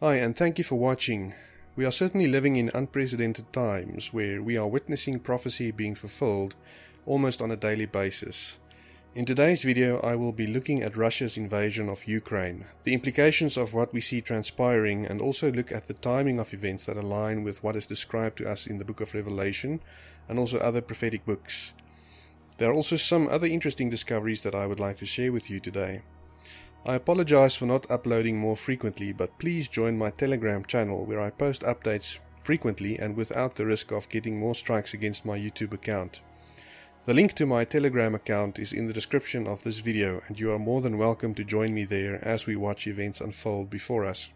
Hi, and thank you for watching. We are certainly living in unprecedented times where we are witnessing prophecy being fulfilled almost on a daily basis. In today's video, I will be looking at Russia's invasion of Ukraine, the implications of what we see transpiring, and also look at the timing of events that align with what is described to us in the book of Revelation and also other prophetic books. There are also some other interesting discoveries that I would like to share with you today. I apologize for not uploading more frequently, but please join my Telegram channel where I post updates frequently and without the risk of getting more strikes against my YouTube account. The link to my Telegram account is in the description of this video and you are more than welcome to join me there as we watch events unfold before us.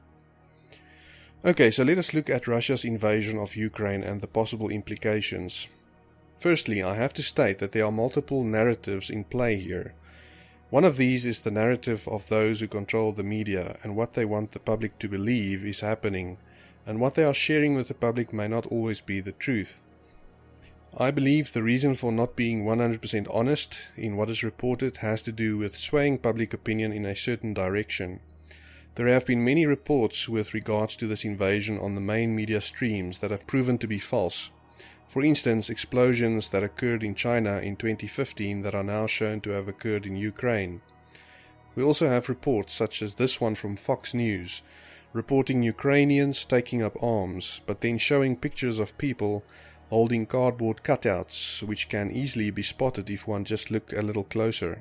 Okay, so let us look at Russia's invasion of Ukraine and the possible implications. Firstly, I have to state that there are multiple narratives in play here. One of these is the narrative of those who control the media and what they want the public to believe is happening, and what they are sharing with the public may not always be the truth. I believe the reason for not being 100% honest in what is reported has to do with swaying public opinion in a certain direction. There have been many reports with regards to this invasion on the main media streams that have proven to be false. For instance, explosions that occurred in China in 2015 that are now shown to have occurred in Ukraine. We also have reports such as this one from Fox News, reporting Ukrainians taking up arms, but then showing pictures of people holding cardboard cutouts, which can easily be spotted if one just look a little closer.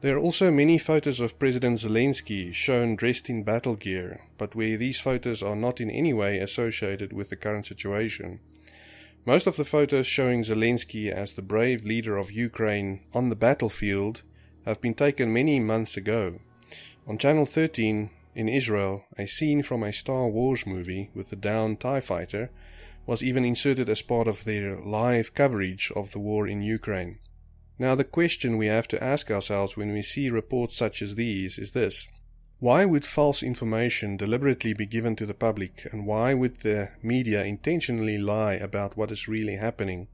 There are also many photos of President Zelensky shown dressed in battle gear, but where these photos are not in any way associated with the current situation. Most of the photos showing Zelensky as the brave leader of Ukraine on the battlefield have been taken many months ago. On Channel 13 in Israel, a scene from a Star Wars movie with the downed TIE fighter was even inserted as part of their live coverage of the war in Ukraine. Now, the question we have to ask ourselves when we see reports such as these is this why would false information deliberately be given to the public, and why would the media intentionally lie about what is really happening?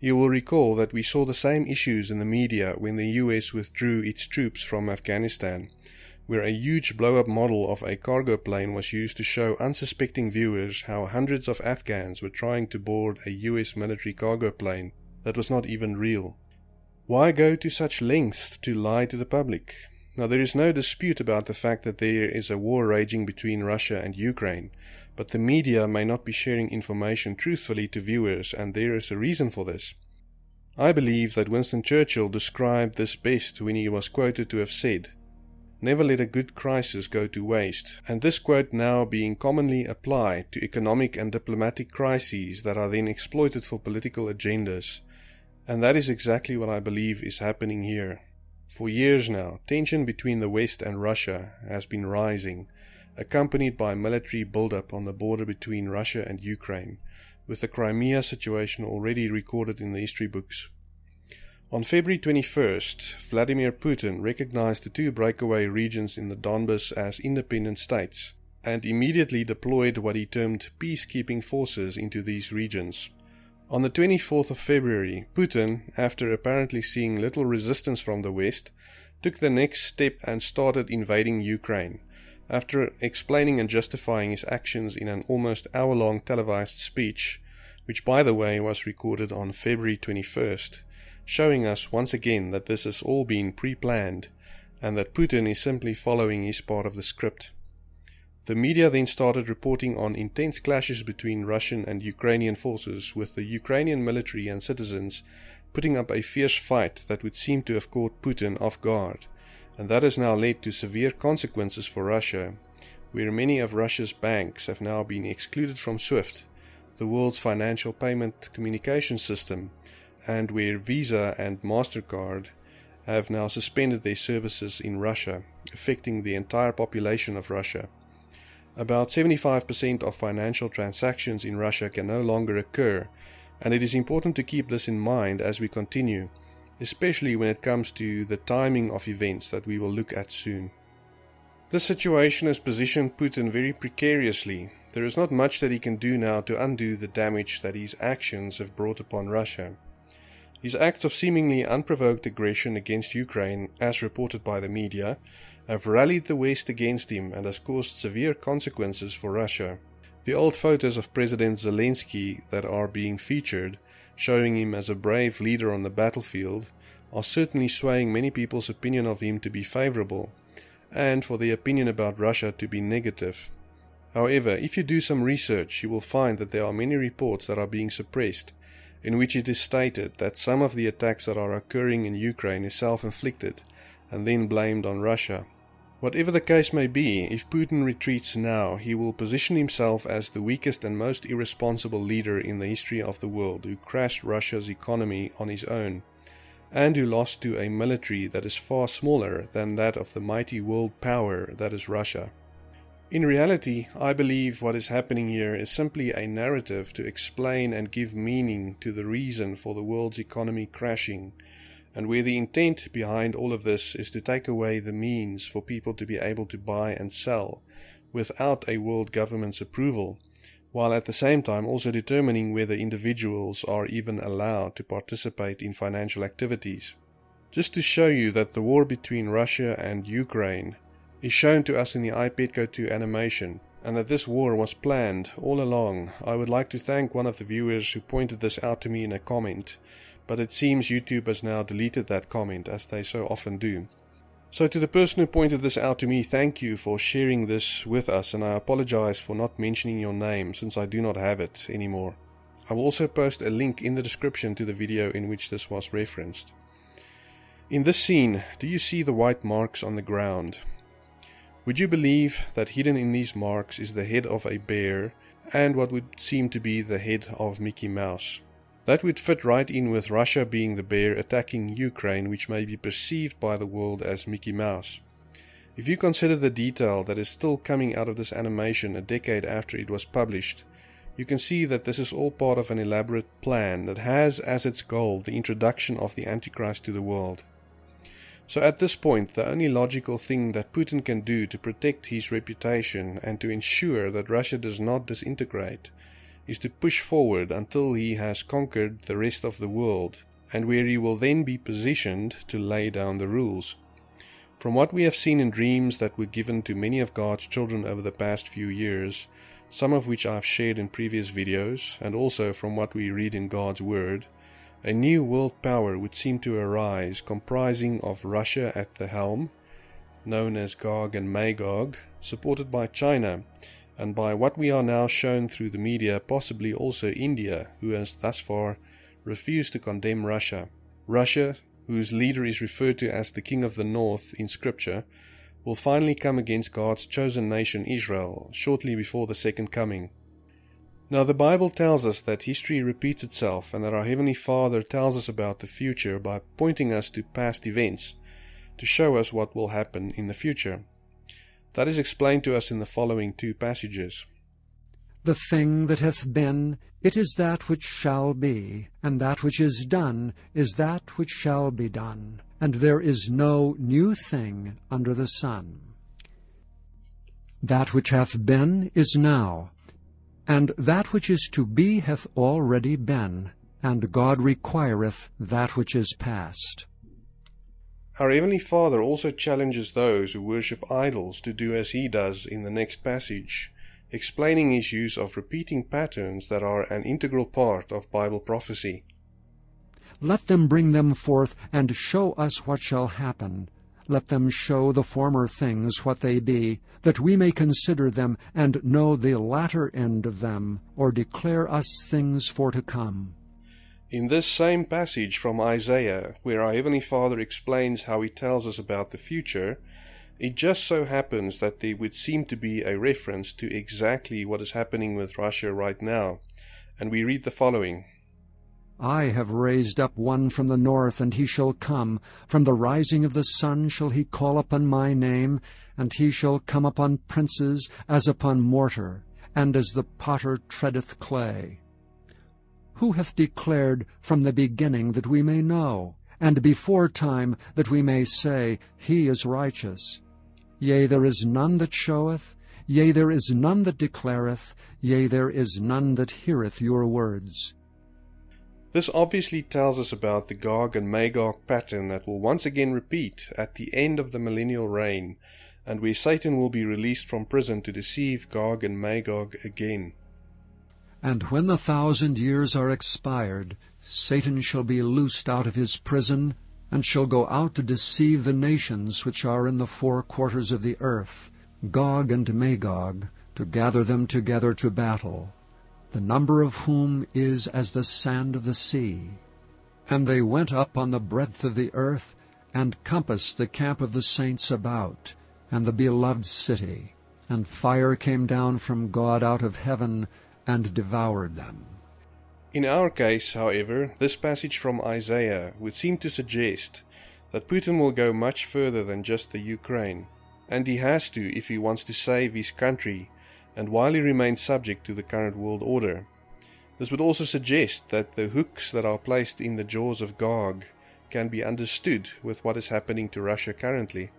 You will recall that we saw the same issues in the media when the US withdrew its troops from Afghanistan, where a huge blow up model of a cargo plane was used to show unsuspecting viewers how hundreds of Afghans were trying to board a US military cargo plane that was not even real. Why go to such lengths to lie to the public? Now, there is no dispute about the fact that there is a war raging between Russia and Ukraine, but the media may not be sharing information truthfully to viewers, and there is a reason for this. I believe that Winston Churchill described this best when he was quoted to have said, Never let a good crisis go to waste, and this quote now being commonly applied to economic and diplomatic crises that are then exploited for political agendas. And that is exactly what I believe is happening here. For years now, tension between the West and Russia has been rising, accompanied by military buildup on the border between Russia and Ukraine, with the Crimea situation already recorded in the history books. On February 21st, Vladimir Putin recognized the two breakaway regions in the Donbas as independent states and immediately deployed what he termed peacekeeping forces into these regions. On the 24th of February, Putin, after apparently seeing little resistance from the West, took the next step and started invading Ukraine. After explaining and justifying his actions in an almost hour long televised speech, which by the way was recorded on February 21st, showing us once again that this has all been pre planned and that Putin is simply following his part of the script. The media then started reporting on intense clashes between Russian and Ukrainian forces, with the Ukrainian military and citizens putting up a fierce fight that would seem to have caught Putin off guard, and that has now led to severe consequences for Russia, where many of Russia's banks have now been excluded from SWIFT, the world's financial payment communication system, and where Visa and MasterCard have now suspended their services in Russia, affecting the entire population of Russia. About 75% of financial transactions in Russia can no longer occur, and it is important to keep this in mind as we continue, especially when it comes to the timing of events that we will look at soon. This situation has positioned Putin very precariously. There is not much that he can do now to undo the damage that his actions have brought upon Russia. His acts of seemingly unprovoked aggression against Ukraine, as reported by the media, have rallied the West against him and has caused severe consequences for Russia. The old photos of President Zelensky that are being featured, showing him as a brave leader on the battlefield, are certainly swaying many people's opinion of him to be favorable, and for the opinion about Russia to be negative. However, if you do some research, you will find that there are many reports that are being suppressed, in which it is stated that some of the attacks that are occurring in Ukraine is self-inflicted, and then blamed on Russia. Whatever the case may be, if Putin retreats now, he will position himself as the weakest and most irresponsible leader in the history of the world who crashed Russia's economy on his own, and who lost to a military that is far smaller than that of the mighty world power that is Russia. In reality, I believe what is happening here is simply a narrative to explain and give meaning to the reason for the world's economy crashing and where the intent behind all of this is to take away the means for people to be able to buy and sell without a world government's approval, while at the same time also determining whether individuals are even allowed to participate in financial activities. Just to show you that the war between Russia and Ukraine is shown to us in the iPetco 2 animation, and that this war was planned all along, I would like to thank one of the viewers who pointed this out to me in a comment, but it seems YouTube has now deleted that comment as they so often do. So to the person who pointed this out to me, thank you for sharing this with us and I apologize for not mentioning your name since I do not have it anymore. I will also post a link in the description to the video in which this was referenced. In this scene, do you see the white marks on the ground? Would you believe that hidden in these marks is the head of a bear and what would seem to be the head of Mickey Mouse? That would fit right in with Russia being the bear attacking Ukraine, which may be perceived by the world as Mickey Mouse. If you consider the detail that is still coming out of this animation a decade after it was published, you can see that this is all part of an elaborate plan that has as its goal the introduction of the Antichrist to the world. So at this point, the only logical thing that Putin can do to protect his reputation and to ensure that Russia does not disintegrate is to push forward until he has conquered the rest of the world, and where he will then be positioned to lay down the rules. From what we have seen in dreams that were given to many of God's children over the past few years, some of which I've shared in previous videos, and also from what we read in God's Word, a new world power would seem to arise comprising of Russia at the helm, known as Gog and Magog, supported by China, and by what we are now shown through the media, possibly also India, who has thus far refused to condemn Russia. Russia, whose leader is referred to as the King of the North in Scripture, will finally come against God's chosen nation Israel shortly before the second coming. Now, the Bible tells us that history repeats itself and that our Heavenly Father tells us about the future by pointing us to past events to show us what will happen in the future. That is explained to us in the following two passages. The thing that hath been, it is that which shall be, and that which is done is that which shall be done, and there is no new thing under the sun. That which hath been is now, and that which is to be hath already been, and God requireth that which is past. Our Heavenly Father also challenges those who worship idols to do as He does in the next passage, explaining His use of repeating patterns that are an integral part of Bible prophecy. Let them bring them forth, and show us what shall happen. Let them show the former things what they be, that we may consider them, and know the latter end of them, or declare us things for to come. In this same passage from Isaiah, where our Heavenly Father explains how He tells us about the future, it just so happens that there would seem to be a reference to exactly what is happening with Russia right now. And we read the following I have raised up one from the north, and he shall come. From the rising of the sun shall he call upon my name, and he shall come upon princes as upon mortar, and as the potter treadeth clay. Who hath declared from the beginning that we may know, and before time that we may say, He is righteous? Yea, there is none that showeth, yea, there is none that declareth, yea, there is none that heareth your words. This obviously tells us about the Gog and Magog pattern that will once again repeat at the end of the millennial reign, and where Satan will be released from prison to deceive Gog and Magog again. And when the thousand years are expired, Satan shall be loosed out of his prison, and shall go out to deceive the nations which are in the four quarters of the earth, Gog and Magog, to gather them together to battle the number of whom is as the sand of the sea. And they went up on the breadth of the earth, and compassed the camp of the saints about, and the beloved city. And fire came down from God out of heaven, and devoured them. In our case, however, this passage from Isaiah would seem to suggest that Putin will go much further than just the Ukraine, and he has to if he wants to save his country and while he remains subject to the current world order. This would also suggest that the hooks that are placed in the jaws of Gog can be understood with what is happening to Russia currently.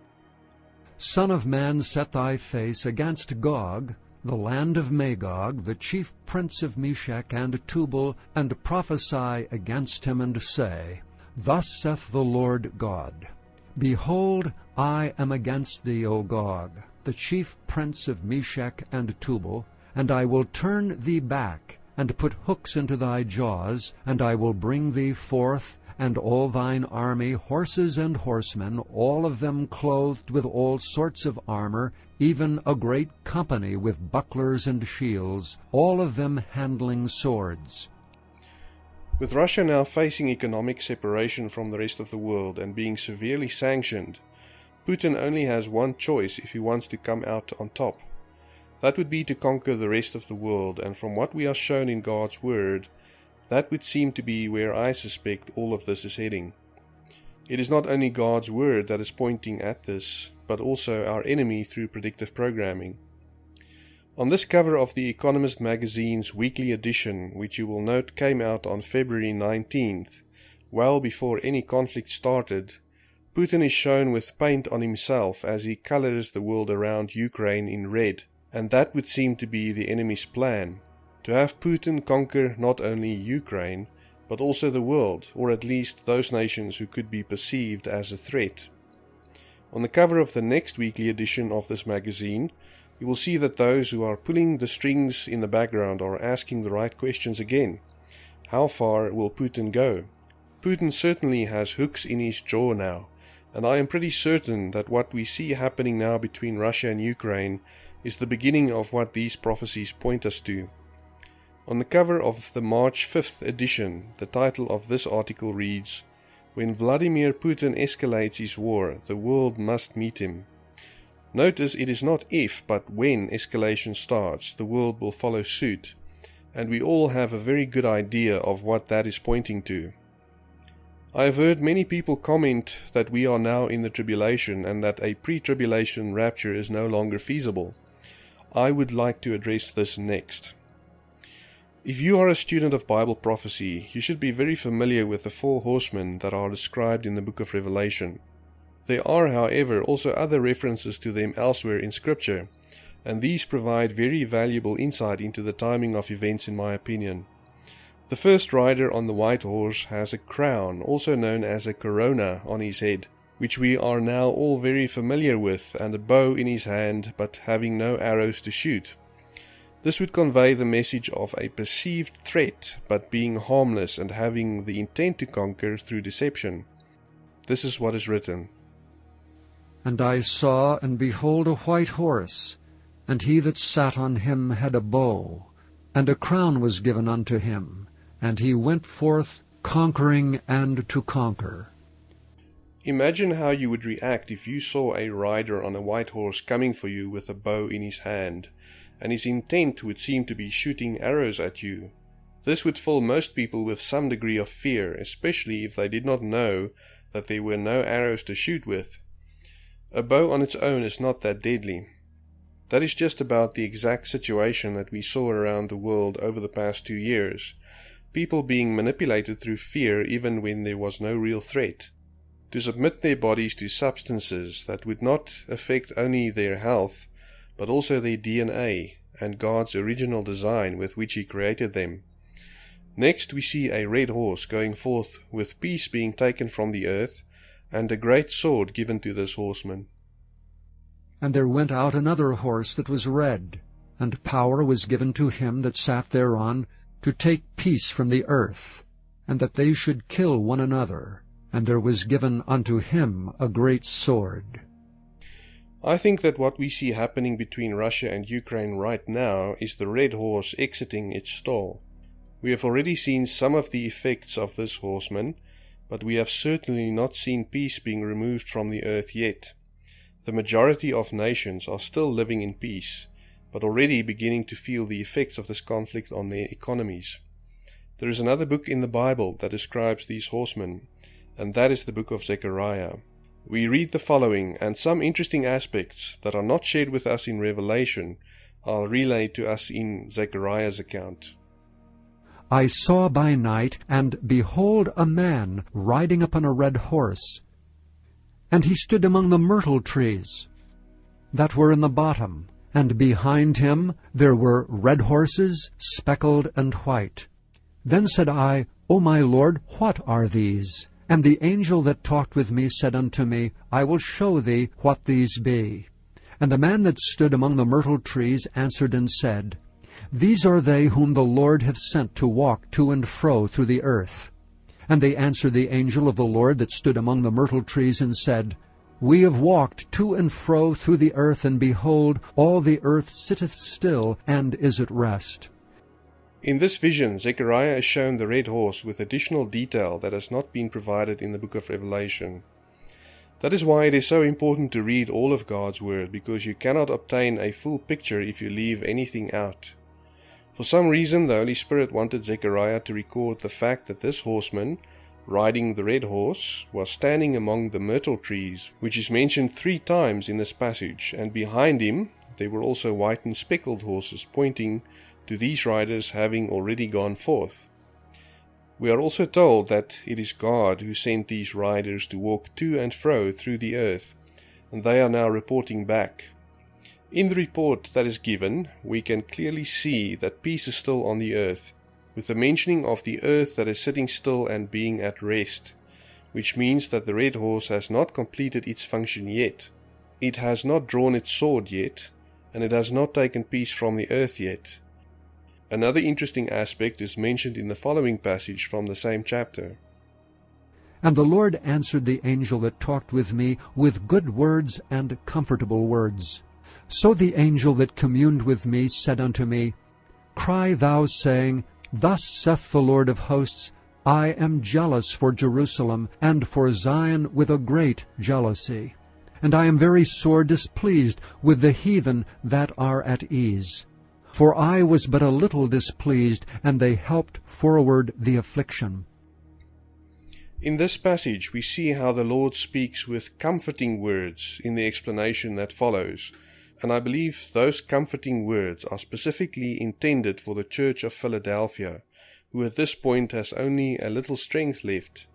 Son of man, set thy face against Gog, the land of Magog, the chief prince of Meshech and Tubal, and prophesy against him, and say, Thus saith the Lord God, Behold, I am against thee, O Gog, the chief prince of Meshech and Tubal, and I will turn thee back, and put hooks into thy jaws, and I will bring thee forth, and all thine army, horses and horsemen, all of them clothed with all sorts of armor, even a great company with bucklers and shields, all of them handling swords. With Russia now facing economic separation from the rest of the world and being severely sanctioned, Putin only has one choice if he wants to come out on top. That would be to conquer the rest of the world, and from what we are shown in God's Word, that would seem to be where I suspect all of this is heading. It is not only God's Word that is pointing at this, but also our enemy through predictive programming. On this cover of The Economist magazine's weekly edition, which you will note came out on February 19th, well before any conflict started, Putin is shown with paint on himself as he colors the world around Ukraine in red, and that would seem to be the enemy's plan to have Putin conquer not only Ukraine, but also the world, or at least those nations who could be perceived as a threat. On the cover of the next weekly edition of this magazine, you will see that those who are pulling the strings in the background are asking the right questions again. How far will Putin go? Putin certainly has hooks in his jaw now and I am pretty certain that what we see happening now between Russia and Ukraine is the beginning of what these prophecies point us to. On the cover of the March 5th edition, the title of this article reads, When Vladimir Putin escalates his war, the world must meet him. Notice it is not if, but when escalation starts, the world will follow suit, and we all have a very good idea of what that is pointing to. I have heard many people comment that we are now in the tribulation and that a pre tribulation rapture is no longer feasible. I would like to address this next. If you are a student of Bible prophecy, you should be very familiar with the four horsemen that are described in the book of Revelation. There are, however, also other references to them elsewhere in Scripture, and these provide very valuable insight into the timing of events, in my opinion. The first rider on the white horse has a crown, also known as a corona, on his head, which we are now all very familiar with, and a bow in his hand, but having no arrows to shoot. This would convey the message of a perceived threat, but being harmless and having the intent to conquer through deception. This is what is written. And I saw, and behold, a white horse, and he that sat on him had a bow, and a crown was given unto him and he went forth conquering and to conquer. Imagine how you would react if you saw a rider on a white horse coming for you with a bow in his hand, and his intent would seem to be shooting arrows at you. This would fill most people with some degree of fear, especially if they did not know that there were no arrows to shoot with. A bow on its own is not that deadly. That is just about the exact situation that we saw around the world over the past two years people being manipulated through fear even when there was no real threat, to submit their bodies to substances that would not affect only their health, but also their DNA and God's original design with which He created them. Next, we see a red horse going forth, with peace being taken from the earth, and a great sword given to this horseman. And there went out another horse that was red, and power was given to him that sat thereon to take peace from the earth, and that they should kill one another, and there was given unto him a great sword. I think that what we see happening between Russia and Ukraine right now is the red horse exiting its stall. We have already seen some of the effects of this horseman, but we have certainly not seen peace being removed from the earth yet. The majority of nations are still living in peace, but already beginning to feel the effects of this conflict on their economies. There is another book in the Bible that describes these horsemen, and that is the book of Zechariah. We read the following, and some interesting aspects that are not shared with us in Revelation are relayed to us in Zechariah's account. I saw by night, and behold a man riding upon a red horse. And he stood among the myrtle trees that were in the bottom, and behind him there were red horses, speckled and white. Then said I, O my Lord, what are these? And the angel that talked with me said unto me, I will show thee what these be. And the man that stood among the myrtle trees answered and said, these are they whom the Lord hath sent to walk to and fro through the earth. And they answered the angel of the Lord that stood among the myrtle trees, and said, We have walked to and fro through the earth, and behold, all the earth sitteth still, and is at rest. In this vision, Zechariah is shown the red horse with additional detail that has not been provided in the book of Revelation. That is why it is so important to read all of God's Word, because you cannot obtain a full picture if you leave anything out. For some reason, the Holy Spirit wanted Zechariah to record the fact that this horseman, riding the red horse, was standing among the myrtle trees, which is mentioned three times in this passage, and behind him there were also white and speckled horses, pointing to these riders having already gone forth. We are also told that it is God who sent these riders to walk to and fro through the earth, and they are now reporting back. In the report that is given, we can clearly see that peace is still on the earth, with the mentioning of the earth that is sitting still and being at rest, which means that the red horse has not completed its function yet. It has not drawn its sword yet, and it has not taken peace from the earth yet. Another interesting aspect is mentioned in the following passage from the same chapter. And the Lord answered the angel that talked with me with good words and comfortable words. So the angel that communed with me said unto me, Cry thou, saying, Thus saith the Lord of hosts, I am jealous for Jerusalem, and for Zion with a great jealousy. And I am very sore displeased with the heathen that are at ease. For I was but a little displeased, and they helped forward the affliction. In this passage we see how the Lord speaks with comforting words in the explanation that follows, and I believe those comforting words are specifically intended for the Church of Philadelphia, who at this point has only a little strength left,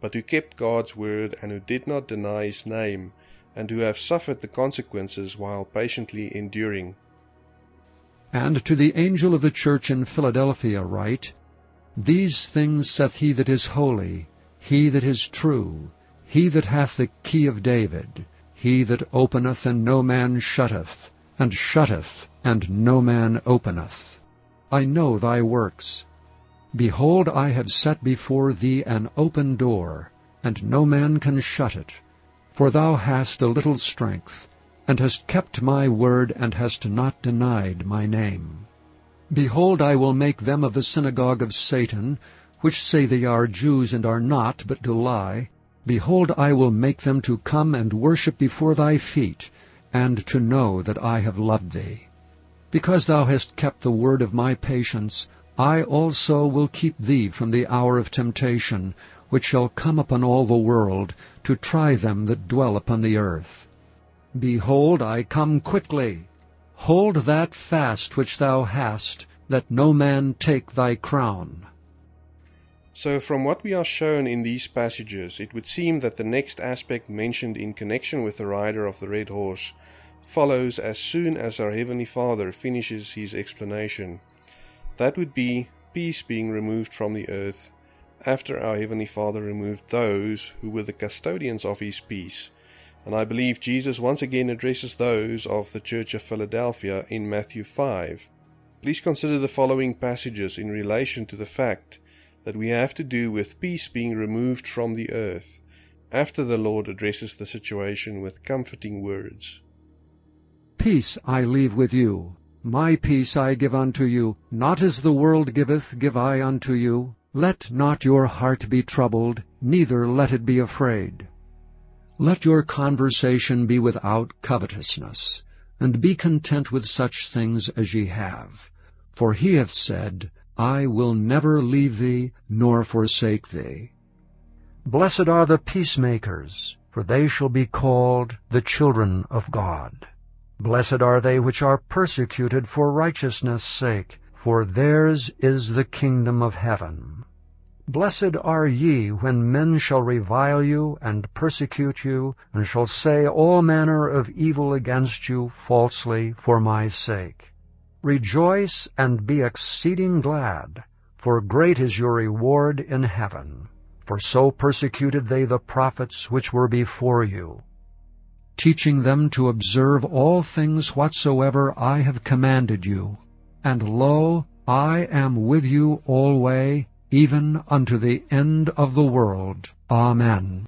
but who kept God's word and who did not deny his name, and who have suffered the consequences while patiently enduring. And to the angel of the church in Philadelphia write, These things saith he that is holy, he that is true, he that hath the key of David, he that openeth and no man shutteth, and shutteth and no man openeth. I know thy works. Behold, I have set before thee an open door, and no man can shut it. For thou hast a little strength, and hast kept my word, and hast not denied my name. Behold, I will make them of the synagogue of Satan, which say they are Jews and are not, but do lie, Behold, I will make them to come and worship before thy feet, and to know that I have loved thee. Because thou hast kept the word of my patience, I also will keep thee from the hour of temptation, which shall come upon all the world, to try them that dwell upon the earth. Behold, I come quickly. Hold that fast which thou hast, that no man take thy crown. So, from what we are shown in these passages, it would seem that the next aspect mentioned in connection with the rider of the red horse follows as soon as our Heavenly Father finishes his explanation. That would be peace being removed from the earth after our Heavenly Father removed those who were the custodians of His peace. And I believe Jesus once again addresses those of the Church of Philadelphia in Matthew 5. Please consider the following passages in relation to the fact that we have to do with peace being removed from the earth after the Lord addresses the situation with comforting words. Peace I leave with you, my peace I give unto you, not as the world giveth give I unto you. Let not your heart be troubled, neither let it be afraid. Let your conversation be without covetousness, and be content with such things as ye have. For he hath said, I will never leave thee, nor forsake thee. Blessed are the peacemakers, for they shall be called the children of God. Blessed are they which are persecuted for righteousness' sake, for theirs is the kingdom of heaven. Blessed are ye when men shall revile you and persecute you, and shall say all manner of evil against you falsely for my sake. Rejoice and be exceeding glad, for great is your reward in heaven. For so persecuted they the prophets which were before you teaching them to observe all things whatsoever I have commanded you. And lo, I am with you alway, even unto the end of the world. Amen.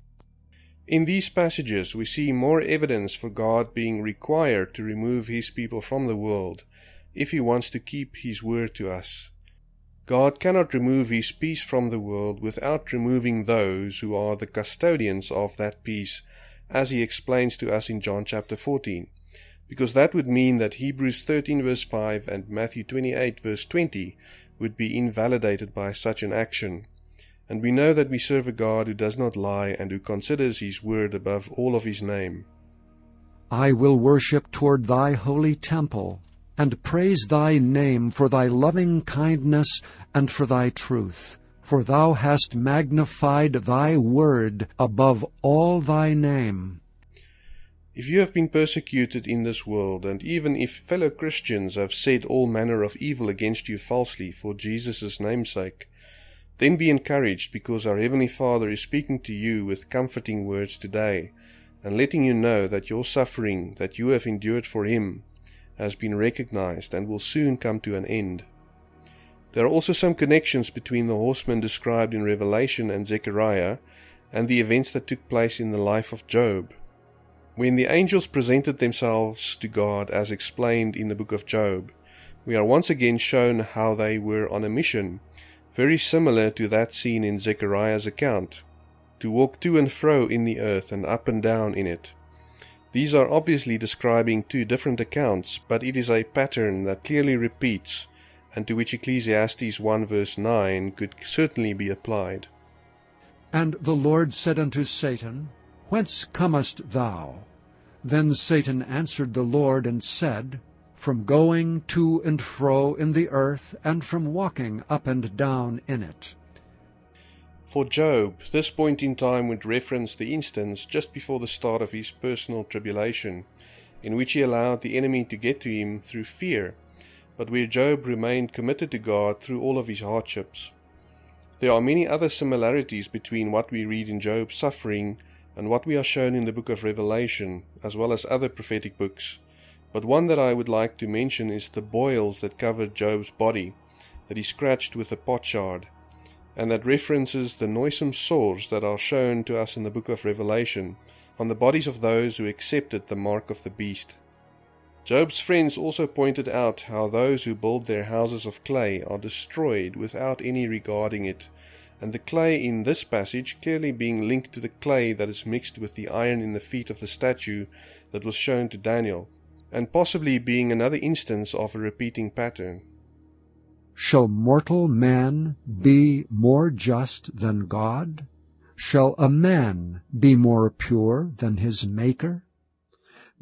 In these passages we see more evidence for God being required to remove his people from the world if he wants to keep his word to us. God cannot remove his peace from the world without removing those who are the custodians of that peace as he explains to us in John chapter 14, because that would mean that Hebrews 13 verse 5 and Matthew 28 verse 20 would be invalidated by such an action. And we know that we serve a God who does not lie and who considers his word above all of his name. I will worship toward thy holy temple, and praise thy name for thy loving kindness and for thy truth for thou hast magnified thy word above all thy name. If you have been persecuted in this world, and even if fellow Christians have said all manner of evil against you falsely for Jesus' namesake, then be encouraged because our Heavenly Father is speaking to you with comforting words today, and letting you know that your suffering that you have endured for Him has been recognized and will soon come to an end. There are also some connections between the horsemen described in Revelation and Zechariah and the events that took place in the life of Job. When the angels presented themselves to God as explained in the book of Job, we are once again shown how they were on a mission, very similar to that seen in Zechariah's account, to walk to and fro in the earth and up and down in it. These are obviously describing two different accounts, but it is a pattern that clearly repeats and to which Ecclesiastes 1 verse 9 could certainly be applied. And the Lord said unto Satan, Whence comest thou? Then Satan answered the Lord and said, From going to and fro in the earth, and from walking up and down in it. For Job, this point in time would reference the instance just before the start of his personal tribulation, in which he allowed the enemy to get to him through fear but where Job remained committed to God through all of his hardships. There are many other similarities between what we read in Job's suffering and what we are shown in the book of Revelation, as well as other prophetic books. But one that I would like to mention is the boils that covered Job's body, that he scratched with a potsherd, and that references the noisome sores that are shown to us in the book of Revelation on the bodies of those who accepted the mark of the beast. Job's friends also pointed out how those who build their houses of clay are destroyed without any regarding it, and the clay in this passage clearly being linked to the clay that is mixed with the iron in the feet of the statue that was shown to Daniel, and possibly being another instance of a repeating pattern. Shall mortal man be more just than God? Shall a man be more pure than his Maker?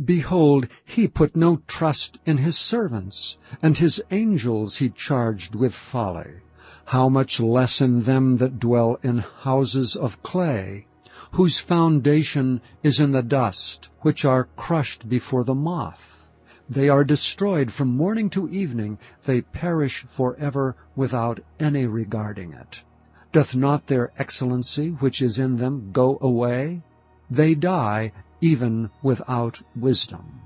Behold, he put no trust in his servants, and his angels he charged with folly. How much less in them that dwell in houses of clay, whose foundation is in the dust, which are crushed before the moth, They are destroyed from morning to evening, they perish for ever without any regarding it. Doth not their excellency which is in them go away? They die even without wisdom.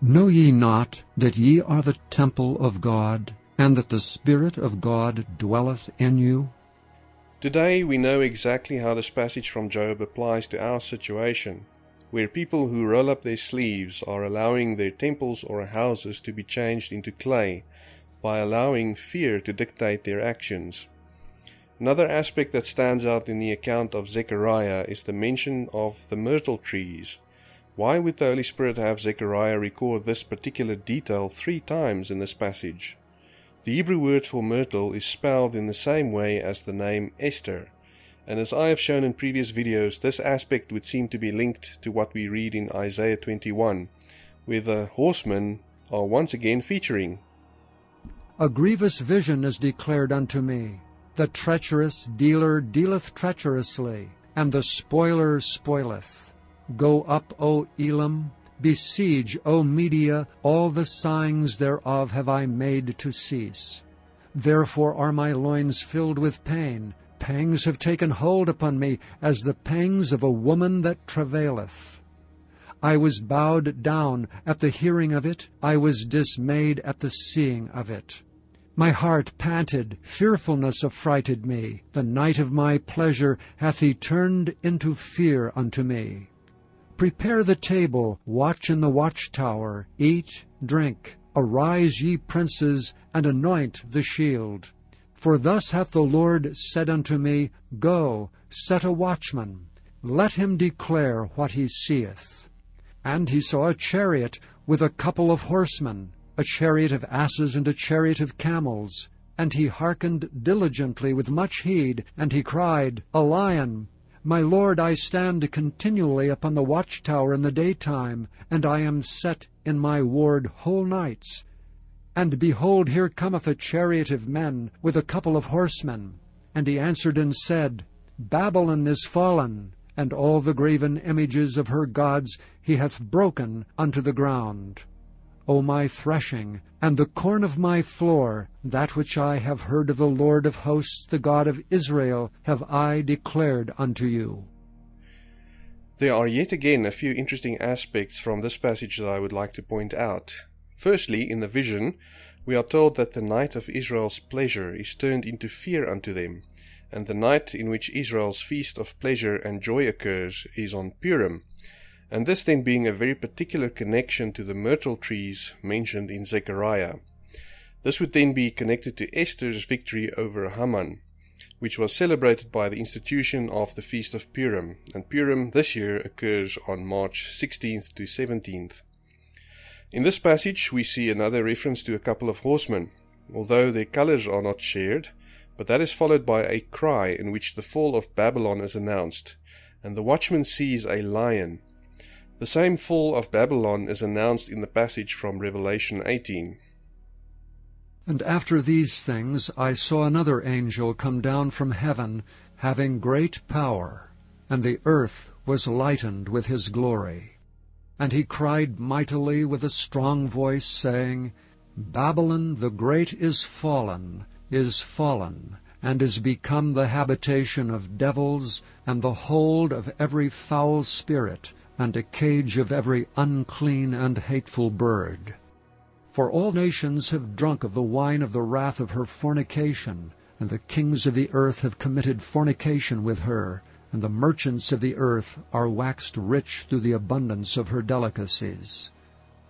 Know ye not that ye are the temple of God, and that the Spirit of God dwelleth in you? Today we know exactly how this passage from Job applies to our situation, where people who roll up their sleeves are allowing their temples or houses to be changed into clay by allowing fear to dictate their actions. Another aspect that stands out in the account of Zechariah is the mention of the myrtle trees. Why would the Holy Spirit have Zechariah record this particular detail three times in this passage? The Hebrew word for myrtle is spelled in the same way as the name Esther, and as I have shown in previous videos, this aspect would seem to be linked to what we read in Isaiah 21, where the horsemen are once again featuring. A grievous vision is declared unto me. The treacherous dealer dealeth treacherously, and the spoiler spoileth. Go up, O Elam, Besiege, O Media, all the signs thereof have I made to cease. Therefore are my loins filled with pain. Pangs have taken hold upon me, as the pangs of a woman that travaileth. I was bowed down at the hearing of it, I was dismayed at the seeing of it. My heart panted, fearfulness affrighted me. The night of my pleasure hath he turned into fear unto me. Prepare the table, watch in the watchtower, eat, drink. Arise, ye princes, and anoint the shield. For thus hath the Lord said unto me, Go, set a watchman, let him declare what he seeth. And he saw a chariot with a couple of horsemen, a chariot of asses and a chariot of camels. And he hearkened diligently with much heed, and he cried, A lion, my lord, I stand continually upon the watchtower in the daytime, and I am set in my ward whole nights. And behold, here cometh a chariot of men with a couple of horsemen. And he answered and said, Babylon is fallen, and all the graven images of her gods he hath broken unto the ground. O my threshing, and the corn of my floor, that which I have heard of the Lord of hosts, the God of Israel, have I declared unto you. There are yet again a few interesting aspects from this passage that I would like to point out. Firstly, in the vision, we are told that the night of Israel's pleasure is turned into fear unto them, and the night in which Israel's feast of pleasure and joy occurs is on Purim, and this then being a very particular connection to the myrtle trees mentioned in Zechariah. This would then be connected to Esther's victory over Haman, which was celebrated by the institution of the Feast of Purim, and Purim this year occurs on March 16th to 17th. In this passage, we see another reference to a couple of horsemen, although their colors are not shared, but that is followed by a cry in which the fall of Babylon is announced, and the watchman sees a lion, the same fall of Babylon is announced in the passage from Revelation 18. And after these things I saw another angel come down from heaven, having great power, and the earth was lightened with his glory. And he cried mightily with a strong voice, saying, Babylon the great is fallen, is fallen, and is become the habitation of devils, and the hold of every foul spirit, and a cage of every unclean and hateful bird. For all nations have drunk of the wine of the wrath of her fornication, and the kings of the earth have committed fornication with her, and the merchants of the earth are waxed rich through the abundance of her delicacies.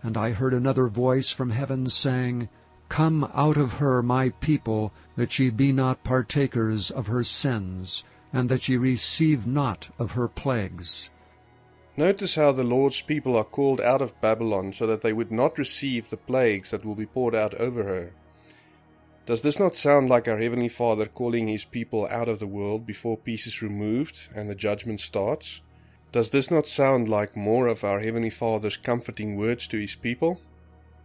And I heard another voice from heaven saying, Come out of her, my people, that ye be not partakers of her sins, and that ye receive not of her plagues. Notice how the Lord's people are called out of Babylon so that they would not receive the plagues that will be poured out over her. Does this not sound like our Heavenly Father calling His people out of the world before peace is removed and the judgment starts? Does this not sound like more of our Heavenly Father's comforting words to His people?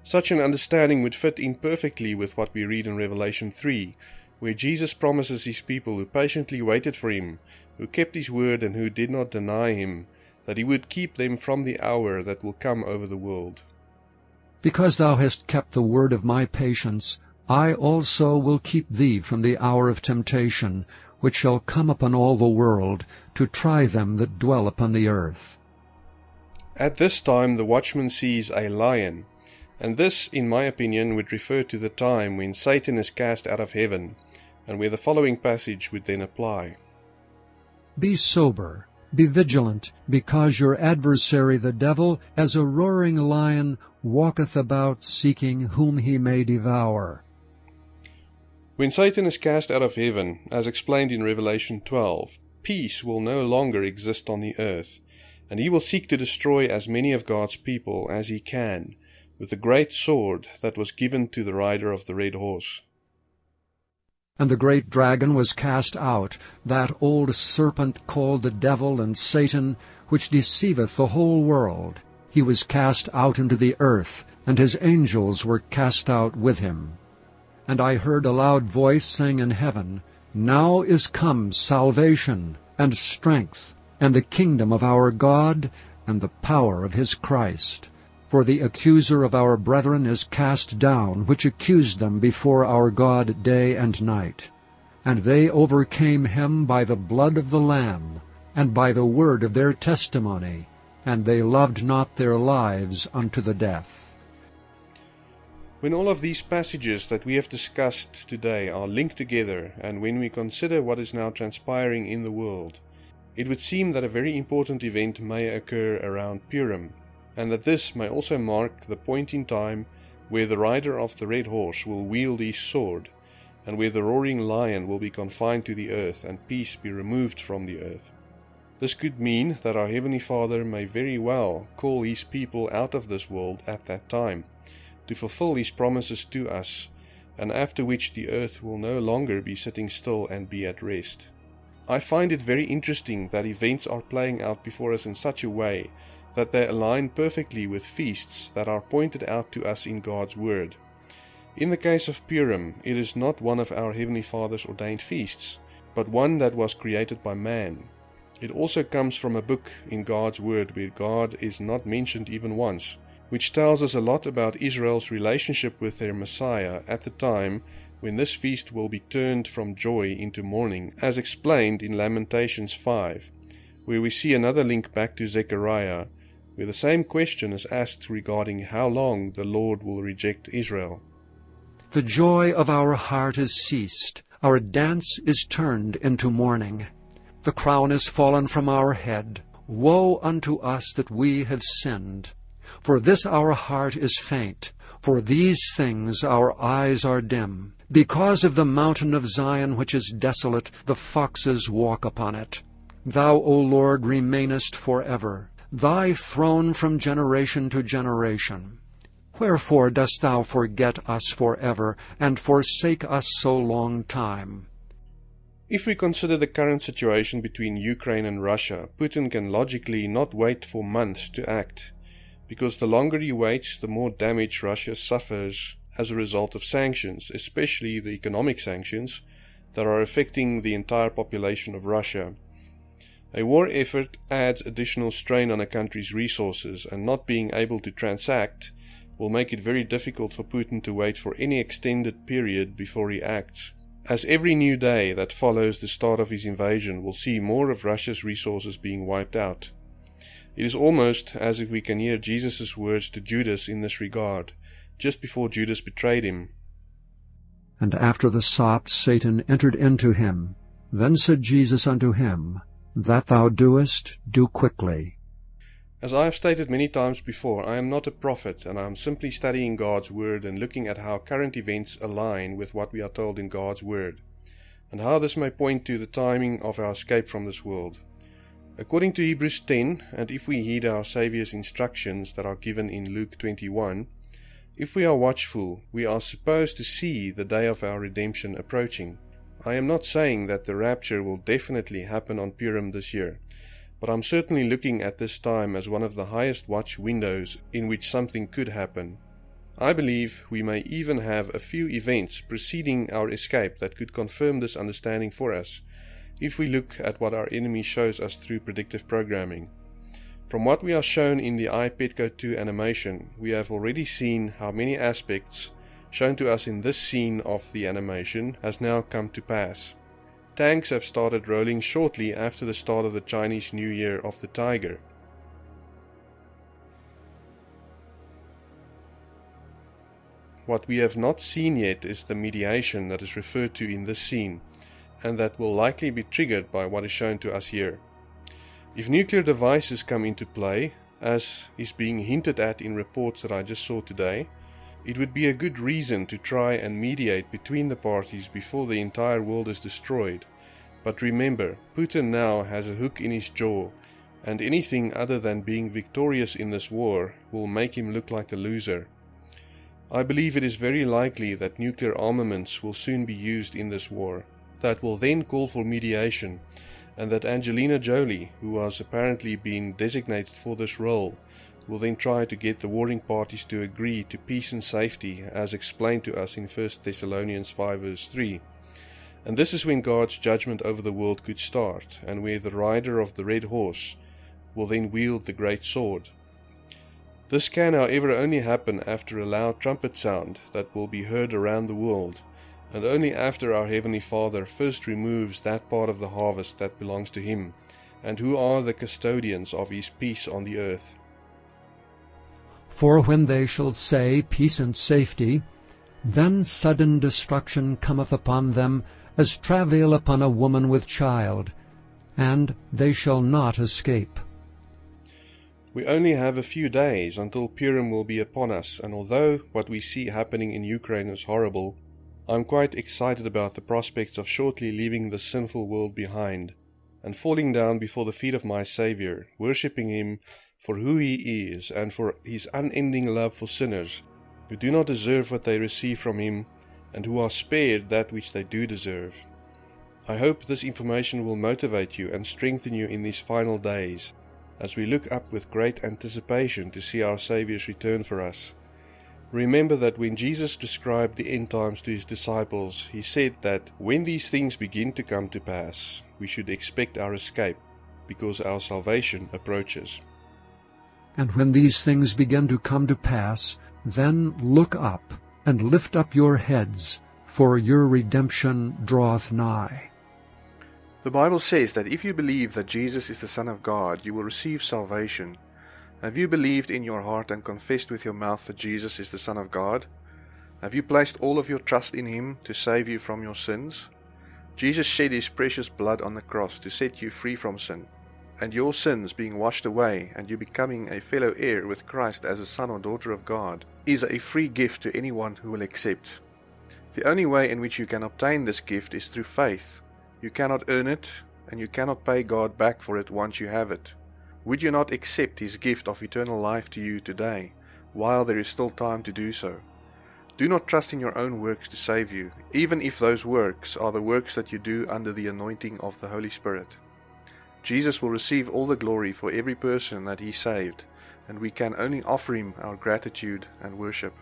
Such an understanding would fit in perfectly with what we read in Revelation 3, where Jesus promises His people who patiently waited for Him, who kept His word and who did not deny Him, that he would keep them from the hour that will come over the world. Because thou hast kept the word of my patience, I also will keep thee from the hour of temptation, which shall come upon all the world, to try them that dwell upon the earth. At this time the watchman sees a lion, and this, in my opinion, would refer to the time when Satan is cast out of heaven, and where the following passage would then apply. Be sober, be vigilant, because your adversary the devil, as a roaring lion, walketh about seeking whom he may devour. When Satan is cast out of heaven, as explained in Revelation 12, peace will no longer exist on the earth, and he will seek to destroy as many of God's people as he can, with the great sword that was given to the rider of the red horse. And the great dragon was cast out, that old serpent called the devil and Satan, which deceiveth the whole world. He was cast out into the earth, and his angels were cast out with him. And I heard a loud voice saying in heaven, Now is come salvation, and strength, and the kingdom of our God, and the power of his Christ. For the accuser of our brethren is cast down, which accused them before our God day and night. And they overcame him by the blood of the Lamb, and by the word of their testimony, and they loved not their lives unto the death. When all of these passages that we have discussed today are linked together, and when we consider what is now transpiring in the world, it would seem that a very important event may occur around Purim, and that this may also mark the point in time where the rider of the red horse will wield his sword, and where the roaring lion will be confined to the earth and peace be removed from the earth. This could mean that our Heavenly Father may very well call his people out of this world at that time to fulfill his promises to us, and after which the earth will no longer be sitting still and be at rest. I find it very interesting that events are playing out before us in such a way that they align perfectly with feasts that are pointed out to us in God's Word. In the case of Purim, it is not one of our Heavenly Father's ordained feasts, but one that was created by man. It also comes from a book in God's Word where God is not mentioned even once, which tells us a lot about Israel's relationship with their Messiah at the time when this feast will be turned from joy into mourning, as explained in Lamentations 5, where we see another link back to Zechariah, where the same question is asked regarding how long the Lord will reject Israel. The joy of our heart is ceased, our dance is turned into mourning. The crown is fallen from our head. Woe unto us that we have sinned! For this our heart is faint, for these things our eyes are dim. Because of the mountain of Zion which is desolate, the foxes walk upon it. Thou, O Lord, remainest for ever, thy throne from generation to generation. Wherefore dost thou forget us for ever, and forsake us so long time? If we consider the current situation between Ukraine and Russia, Putin can logically not wait for months to act because the longer he waits, the more damage Russia suffers as a result of sanctions, especially the economic sanctions that are affecting the entire population of Russia. A war effort adds additional strain on a country's resources, and not being able to transact will make it very difficult for Putin to wait for any extended period before he acts. As every new day that follows the start of his invasion will see more of Russia's resources being wiped out. It is almost as if we can hear Jesus' words to Judas in this regard, just before Judas betrayed him. And after the sop Satan entered into him. Then said Jesus unto him, That thou doest, do quickly. As I have stated many times before, I am not a prophet, and I am simply studying God's Word and looking at how current events align with what we are told in God's Word, and how this may point to the timing of our escape from this world. According to Hebrews 10, and if we heed our Saviour's instructions that are given in Luke 21, if we are watchful, we are supposed to see the day of our redemption approaching. I am not saying that the rapture will definitely happen on Purim this year, but I'm certainly looking at this time as one of the highest watch windows in which something could happen. I believe we may even have a few events preceding our escape that could confirm this understanding for us if we look at what our enemy shows us through predictive programming. From what we are shown in the iPetco 2 animation, we have already seen how many aspects shown to us in this scene of the animation has now come to pass. Tanks have started rolling shortly after the start of the Chinese New Year of the Tiger. What we have not seen yet is the mediation that is referred to in this scene, and that will likely be triggered by what is shown to us here. If nuclear devices come into play, as is being hinted at in reports that I just saw today, it would be a good reason to try and mediate between the parties before the entire world is destroyed. But remember, Putin now has a hook in his jaw, and anything other than being victorious in this war will make him look like a loser. I believe it is very likely that nuclear armaments will soon be used in this war. That will then call for mediation, and that Angelina Jolie, who has apparently been designated for this role, will then try to get the warring parties to agree to peace and safety, as explained to us in 1 Thessalonians 5 verse 3. And this is when God's judgment over the world could start, and where the rider of the red horse will then wield the great sword. This can, however, only happen after a loud trumpet sound that will be heard around the world, and only after our Heavenly Father first removes that part of the harvest that belongs to Him, and who are the custodians of His peace on the earth. For when they shall say, Peace and safety, then sudden destruction cometh upon them, as travail upon a woman with child, and they shall not escape. We only have a few days until Purim will be upon us, and although what we see happening in Ukraine is horrible, I'm quite excited about the prospects of shortly leaving the sinful world behind and falling down before the feet of my Saviour, worshipping Him for who He is and for His unending love for sinners who do not deserve what they receive from Him and who are spared that which they do deserve. I hope this information will motivate you and strengthen you in these final days as we look up with great anticipation to see our Saviour's return for us. Remember that when Jesus described the end times to his disciples, he said that when these things begin to come to pass, we should expect our escape, because our salvation approaches. And when these things begin to come to pass, then look up, and lift up your heads, for your redemption draweth nigh. The Bible says that if you believe that Jesus is the Son of God, you will receive salvation. Have you believed in your heart and confessed with your mouth that Jesus is the Son of God? Have you placed all of your trust in Him to save you from your sins? Jesus shed His precious blood on the cross to set you free from sin, and your sins being washed away and you becoming a fellow heir with Christ as a son or daughter of God is a free gift to anyone who will accept. The only way in which you can obtain this gift is through faith you cannot earn it, and you cannot pay God back for it once you have it. Would you not accept His gift of eternal life to you today, while there is still time to do so? Do not trust in your own works to save you, even if those works are the works that you do under the anointing of the Holy Spirit. Jesus will receive all the glory for every person that He saved, and we can only offer Him our gratitude and worship.